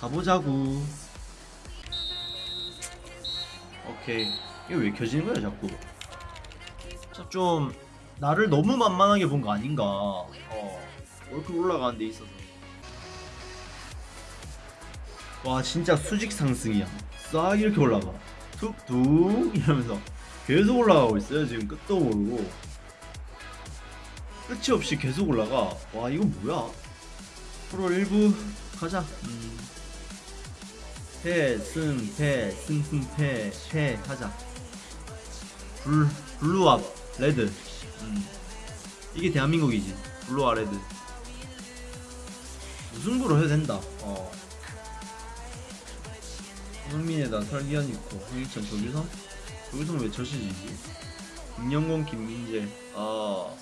가보자구. 오케이. 이게 왜 켜지는 거야 자꾸? 자, 좀 나를 너무 만만하게 본 거 아닌가? 어 이렇게 올라가는 데 있어서. 와 진짜 수직 상승이야. 싹 이렇게 올라가. 툭툭 이러면서 계속 올라가고 있어요 지금 끝도 모르고. 끝이 없이 계속 올라가. 와 이건 뭐야? 프로 1부 가자. 음. 패, 승, 패, 승, 승, 패, 패 하자 블, 블루압, 레드 음. 이게 대한민국이지 블루와 레드 무승부로 해도 된다 어. 손흥민에다 설기현 있고 홍익천 조규성? 조규성 왜 저시지지? 김영곤 김민재 아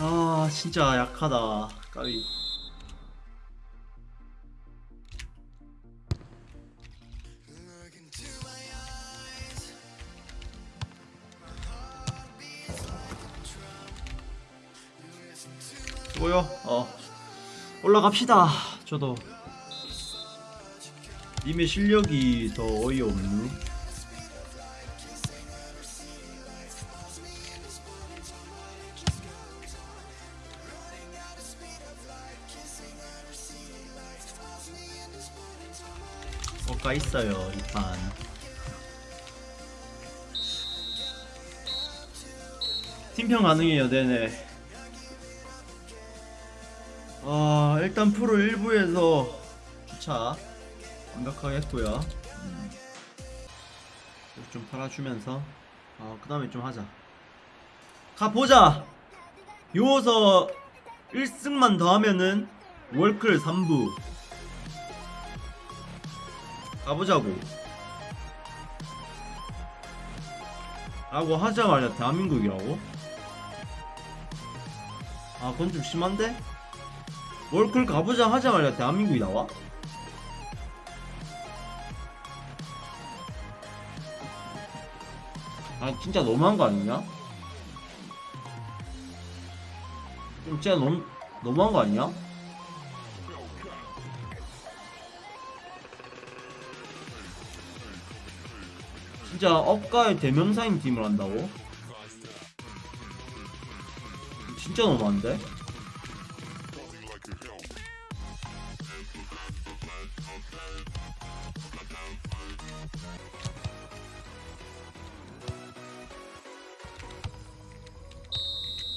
아 진짜 약하다. 까비. 수고요? 어. 올라갑시다 저도. 님의 실력이 더 어이없누 뭐가 있어요 이판. 팀평 가능해요 네네. 아 일단 프로 1부에서 주차 완벽하게 했고요. 음. 좀 팔아주면서 아그 다음에 좀 하자. 가보자! 요서 1승만 더 하면은 월클 3부 가보자고 라고 하자마자 대한민국이라고? 아 그건 좀 심한데? 월클 가보자 하자마자 대한민국이 나와? 아 진짜 너무한 거 아니냐? 좀 진짜 너무 너무한 거 아니야? 진짜 업가의 대명사인 팀을 한다고? 진짜 너무한데?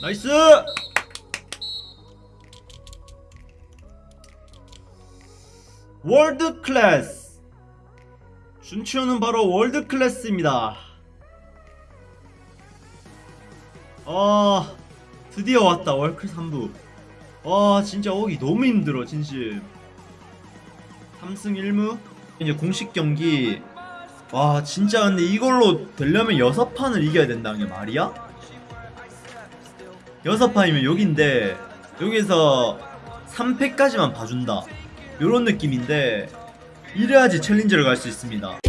나이스! World class! 준치호는 바로 world class입니다. 아, 드디어 왔다. 월클 3부. 와, 진짜 오기 너무 힘들어, 진심. 3승 1무? 이제 공식 경기. 와, 진짜 근데 이걸로 되려면 6판을 이겨야 된다는 게 말이야? 6판이면 여긴데, 여기서 3패까지만 봐준다. 요런 느낌인데, 이래야지 챌린저를 갈 수 있습니다.